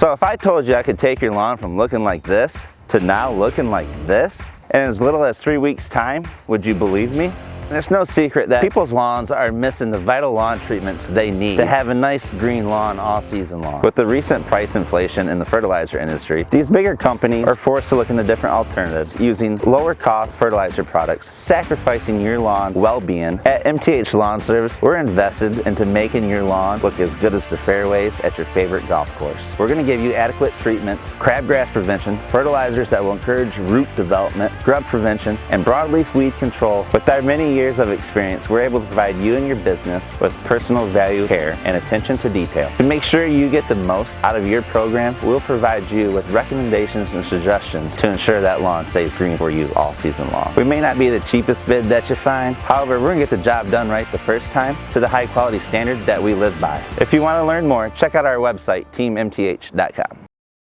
So if I told you I could take your lawn from looking like this to now looking like this in as little as three weeks time, would you believe me? There's no secret that people's lawns are missing the vital lawn treatments they need to have a nice green lawn all season long. With the recent price inflation in the fertilizer industry, these bigger companies are forced to look into different alternatives using lower cost fertilizer products, sacrificing your lawn's well-being. At MTH Lawn Service, we're invested into making your lawn look as good as the fairways at your favorite golf course. We're gonna give you adequate treatments, crabgrass prevention, fertilizers that will encourage root development, grub prevention, and broadleaf weed control. With our many years of experience, we're able to provide you and your business with personal value care and attention to detail. To make sure you get the most out of your program, we'll provide you with recommendations and suggestions to ensure that lawn stays green for you all season long. We may not be the cheapest bid that you find, however, we're gonna get the job done right the first time to the high quality standard that we live by. If you wanna learn more, check out our website, teammth.com.